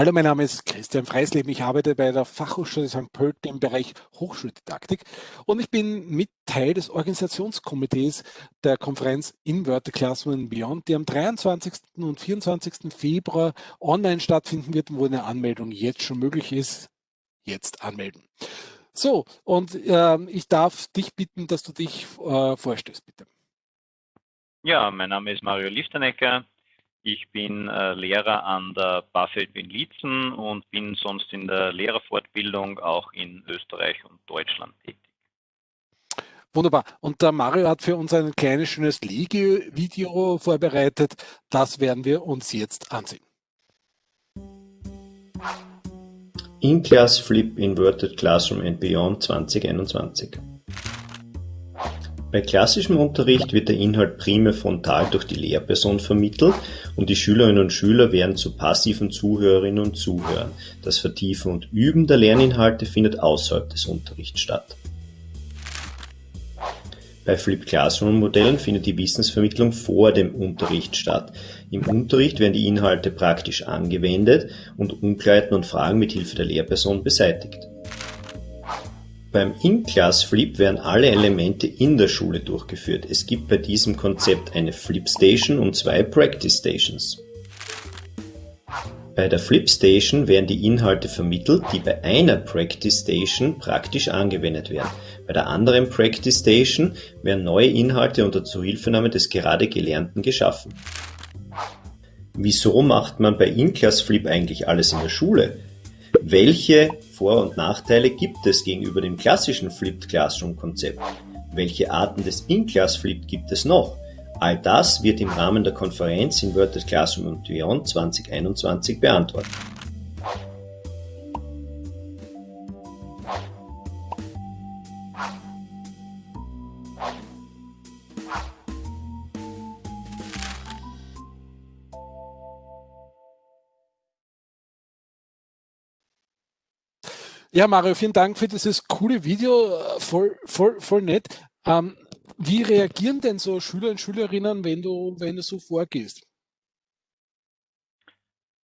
Hallo, mein Name ist Christian Freisleben. Ich arbeite bei der Fachhochschule St. Pölten im Bereich Hochschuldidaktik und ich bin mit Teil des Organisationskomitees der Konferenz Inverted Classroom Beyond, die am 23. und 24. Februar online stattfinden wird, wo eine Anmeldung jetzt schon möglich ist. Jetzt anmelden. So, und äh, ich darf dich bitten, dass du dich äh, vorstellst, bitte. Ja, mein Name ist Mario Liftenecker. Ich bin äh, Lehrer an der BAföG in Liezen und bin sonst in der Lehrerfortbildung auch in Österreich und Deutschland tätig. Wunderbar. Und der Mario hat für uns ein kleines, schönes Legi-Video vorbereitet. Das werden wir uns jetzt ansehen. In-Class Flip Inverted Classroom and Beyond 2021 bei klassischem Unterricht wird der Inhalt primär frontal durch die Lehrperson vermittelt und die Schülerinnen und Schüler werden zu passiven Zuhörerinnen und Zuhörern. Das Vertiefen und Üben der Lerninhalte findet außerhalb des Unterrichts statt. Bei Flipped Classroom Modellen findet die Wissensvermittlung vor dem Unterricht statt. Im Unterricht werden die Inhalte praktisch angewendet und Unklarheiten und Fragen mit Hilfe der Lehrperson beseitigt. Beim In-Class-Flip werden alle Elemente in der Schule durchgeführt. Es gibt bei diesem Konzept eine Flip-Station und zwei Practice-Stations. Bei der Flip-Station werden die Inhalte vermittelt, die bei einer Practice-Station praktisch angewendet werden. Bei der anderen Practice-Station werden neue Inhalte unter Zuhilfenahme des gerade Gelernten geschaffen. Wieso macht man bei In-Class Flip eigentlich alles in der Schule? Welche Vor- und Nachteile gibt es gegenüber dem klassischen Flipped Classroom Konzept? Welche Arten des In-Class Flip gibt es noch? All das wird im Rahmen der Konferenz Inverted Classroom und Beyond 2021 beantwortet. Ja, Mario, vielen Dank für dieses coole Video. Voll, voll, voll nett. Ähm, wie reagieren denn so Schüler und Schülerinnen, wenn du, wenn du so vorgehst?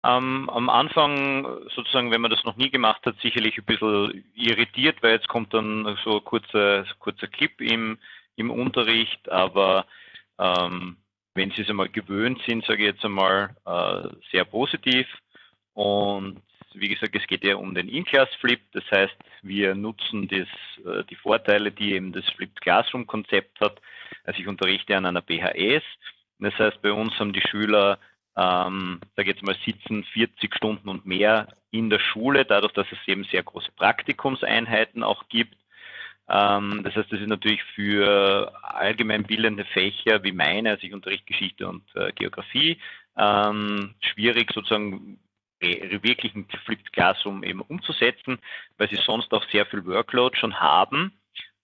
Ähm, am Anfang, sozusagen, wenn man das noch nie gemacht hat, sicherlich ein bisschen irritiert, weil jetzt kommt dann so ein kurzer, kurzer Clip im, im Unterricht, aber ähm, wenn sie es einmal gewöhnt sind, sage ich jetzt einmal, äh, sehr positiv. Und wie gesagt, es geht ja um den In-Class-Flip. Das heißt, wir nutzen das, äh, die Vorteile, die eben das Flipped Classroom-Konzept hat. Also ich unterrichte an einer BHS. Das heißt, bei uns haben die Schüler, ähm, sage jetzt mal, sitzen 40 Stunden und mehr in der Schule, dadurch, dass es eben sehr große Praktikumseinheiten auch gibt. Ähm, das heißt, das ist natürlich für allgemeinbildende Fächer wie meine, also ich unterrichte Geschichte und äh, Geografie, ähm, schwierig sozusagen wirklich ein Flipped Classroom eben umzusetzen, weil sie sonst auch sehr viel Workload schon haben.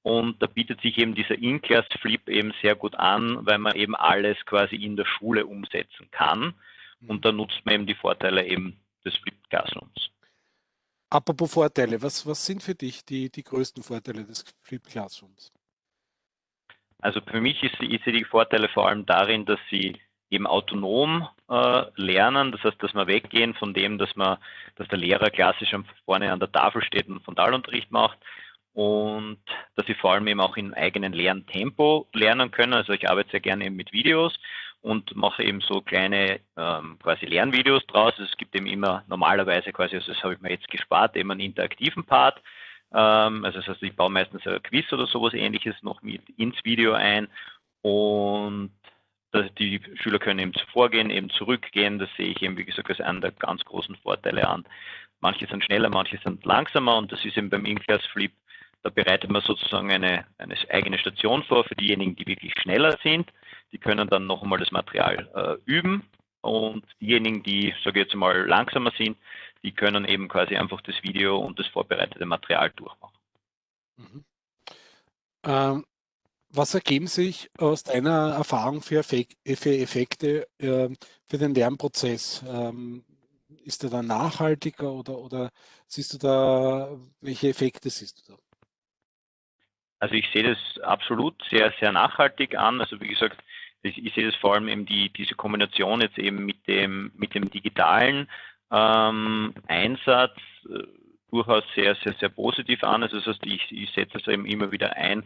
Und da bietet sich eben dieser In-Class Flip eben sehr gut an, weil man eben alles quasi in der Schule umsetzen kann. Und da nutzt man eben die Vorteile eben des Flipped Classrooms. Apropos Vorteile, was, was sind für dich die, die größten Vorteile des Flipped Classrooms? Also für mich ist, ist die Vorteile vor allem darin, dass sie eben autonom äh, lernen. Das heißt, dass wir weggehen von dem, dass man, dass der Lehrer klassisch vorne an der Tafel steht und Frontalunterricht macht und dass sie vor allem eben auch im eigenen Lerntempo lernen können. Also ich arbeite sehr gerne eben mit Videos und mache eben so kleine ähm, quasi Lernvideos draus. Also es gibt eben immer normalerweise quasi, also das habe ich mir jetzt gespart, eben einen interaktiven Part. Ähm, also das heißt, ich baue meistens ein Quiz oder sowas ähnliches noch mit ins Video ein und die Schüler können eben vorgehen, eben zurückgehen. Das sehe ich eben, wie gesagt, als einen der ganz großen Vorteile an. Manche sind schneller, manche sind langsamer und das ist eben beim In-Class Flip, da bereitet man sozusagen eine, eine eigene Station vor für diejenigen, die wirklich schneller sind. Die können dann noch einmal das Material äh, üben und diejenigen, die, sage ich jetzt mal, langsamer sind, die können eben quasi einfach das Video und das vorbereitete Material durchmachen. Mhm. Ähm, was ergeben sich aus deiner Erfahrung für, Effekte ähm, für den Lernprozess? Ähm, ist der da nachhaltiger oder, oder siehst du da, welche Effekte siehst du da? Also ich sehe das absolut sehr, sehr nachhaltig an. Also wie gesagt, ich, ich sehe das vor allem eben die, diese Kombination jetzt eben mit dem, mit dem Digitalen, ähm, Einsatz äh, durchaus sehr, sehr, sehr positiv an. Also das heißt, ich, ich setze es eben immer wieder ein,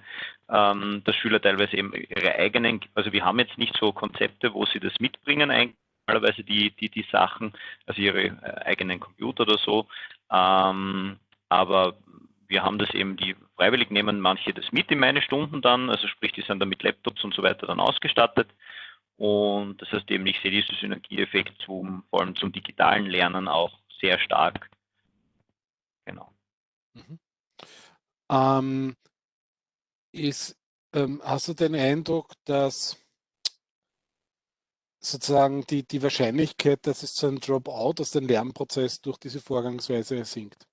ähm, dass Schüler teilweise eben ihre eigenen, also wir haben jetzt nicht so Konzepte, wo sie das mitbringen, normalerweise die, die, die Sachen, also ihre äh, eigenen Computer oder so. Ähm, aber wir haben das eben, die freiwillig nehmen manche das mit in meine Stunden dann, also sprich, die sind dann mit Laptops und so weiter dann ausgestattet. Und das heißt eben, ich sehe diesen Synergieeffekt zum, vor allem zum digitalen Lernen auch sehr stark. Genau. Mhm. Ähm, ist, ähm, hast du den Eindruck, dass sozusagen die, die Wahrscheinlichkeit, dass es zu einem Dropout aus dem Lernprozess durch diese Vorgangsweise sinkt?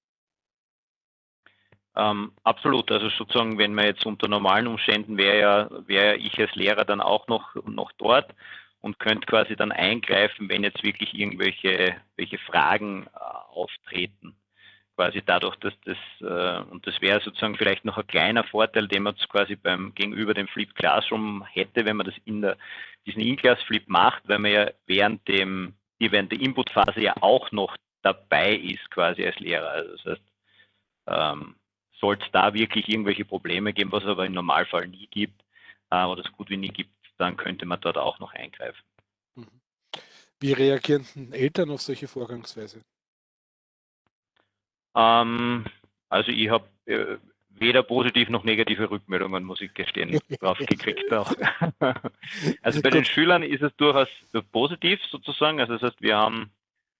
Ähm, absolut. Also sozusagen, wenn man jetzt unter normalen Umständen wäre ja, wäre ich als Lehrer dann auch noch, noch dort und könnte quasi dann eingreifen, wenn jetzt wirklich irgendwelche welche Fragen äh, auftreten. Quasi dadurch, dass das, äh, und das wäre sozusagen vielleicht noch ein kleiner Vorteil, den man quasi beim gegenüber dem Flip Classroom hätte, wenn man das in der, diesen In-Class Flip macht, weil man ja während dem, während der Inputphase ja auch noch dabei ist, quasi als Lehrer. Also das heißt, ähm, sollte es da wirklich irgendwelche Probleme geben, was es aber im Normalfall nie gibt, äh, oder es gut wie nie gibt, dann könnte man dort auch noch eingreifen. Mhm. Wie reagieren Eltern auf solche Vorgangsweise? Ähm, also ich habe äh, weder positiv noch negative Rückmeldungen, muss ich gestehen, drauf gekriegt auch. also bei den Schülern ist es durchaus positiv sozusagen. Also das heißt, wir haben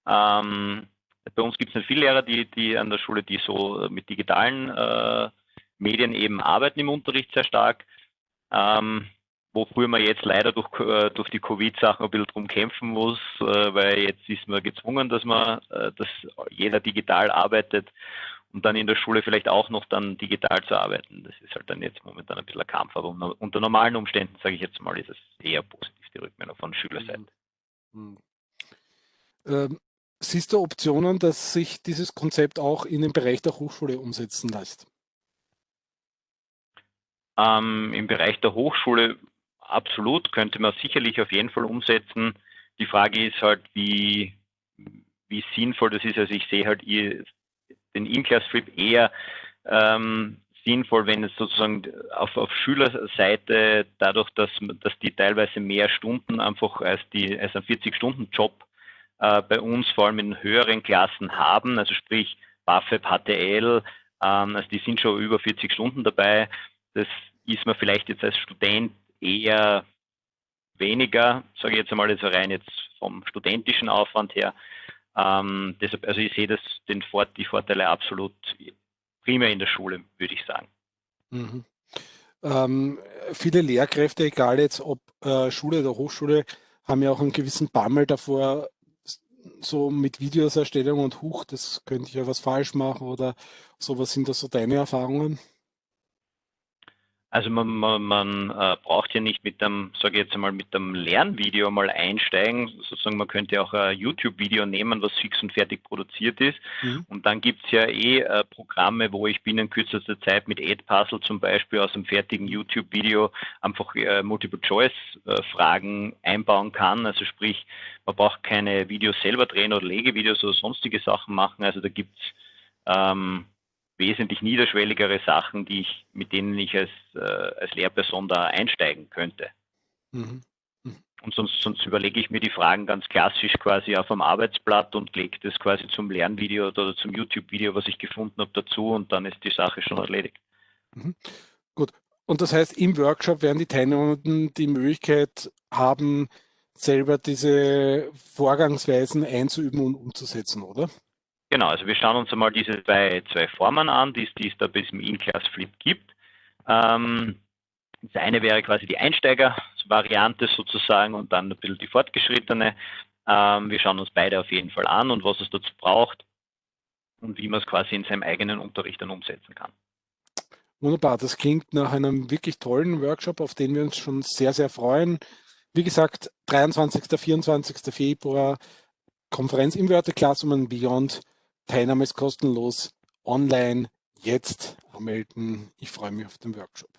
ähm, bei uns gibt es nicht viele Lehrer, die, die an der Schule, die so mit digitalen äh, Medien eben arbeiten im Unterricht sehr stark. Ähm, wofür man jetzt leider durch, äh, durch die Covid-Sachen ein bisschen drum kämpfen muss, äh, weil jetzt ist man gezwungen, dass man, äh, dass jeder digital arbeitet und dann in der Schule vielleicht auch noch dann digital zu arbeiten. Das ist halt dann jetzt momentan ein bisschen ein Kampf, aber unter normalen Umständen, sage ich jetzt mal, ist es eher positiv, die Rückmeldung von Schülerseite. Mhm. Ähm, siehst du Optionen, dass sich dieses Konzept auch in den Bereich der Hochschule umsetzen lässt? Ähm, Im Bereich der Hochschule absolut, könnte man sicherlich auf jeden Fall umsetzen. Die Frage ist halt, wie, wie sinnvoll das ist. Also ich sehe halt den In-Class-Trip eher ähm, sinnvoll, wenn es sozusagen auf, auf Schülerseite dadurch, dass, dass die teilweise mehr Stunden einfach als, die, als ein 40-Stunden-Job äh, bei uns vor allem in höheren Klassen haben, also sprich BAföB, HTL, ähm, also die sind schon über 40 Stunden dabei. Das ist man vielleicht jetzt als Student eher weniger, sage ich jetzt einmal, also rein jetzt vom studentischen Aufwand her. Ähm, deshalb, also ich sehe das, den Fort, die Vorteile absolut primär in der Schule, würde ich sagen. Mhm. Ähm, viele Lehrkräfte, egal jetzt ob äh, Schule oder Hochschule, haben ja auch einen gewissen Bammel davor, so mit Videoserstellung und Huch, das könnte ich ja was falsch machen oder so. Was sind da so deine Erfahrungen? Also man, man, man äh, braucht ja nicht mit dem, sage ich jetzt einmal, mit dem Lernvideo mal einsteigen. Sozusagen, man könnte auch ein YouTube-Video nehmen, was fix und fertig produziert ist. Mhm. Und dann gibt es ja eh äh, Programme, wo ich binnen kürzester Zeit mit Edpuzzle zum Beispiel aus einem fertigen YouTube-Video einfach äh, Multiple-Choice-Fragen einbauen kann. Also sprich, man braucht keine Videos selber drehen oder Legevideos oder sonstige Sachen machen. Also da gibt es ähm, wesentlich niederschwelligere Sachen, die ich, mit denen ich als, äh, als Lehrperson da einsteigen könnte. Mhm. Mhm. Und sonst, sonst überlege ich mir die Fragen ganz klassisch quasi auf dem Arbeitsblatt und lege das quasi zum Lernvideo oder zum YouTube-Video, was ich gefunden habe, dazu und dann ist die Sache schon erledigt. Mhm. Gut. Und das heißt, im Workshop werden die Teilnehmenden die Möglichkeit haben, selber diese Vorgangsweisen einzuüben und umzusetzen, oder? Genau, also wir schauen uns einmal diese zwei, zwei Formen an, die, es da bis im In-Class-Flip gibt. Ähm, das eine wäre quasi die Einsteiger-Variante sozusagen und dann ein bisschen die fortgeschrittene. Ähm, wir schauen uns beide auf jeden Fall an und was es dazu braucht und wie man es quasi in seinem eigenen Unterricht dann umsetzen kann. Wunderbar, das klingt nach einem wirklich tollen Workshop, auf den wir uns schon sehr, sehr freuen. Wie gesagt, 23. 24. Februar Konferenz im Wörter Classroom Beyond Teilnahme ist kostenlos. Online jetzt anmelden. Ich freue mich auf den Workshop.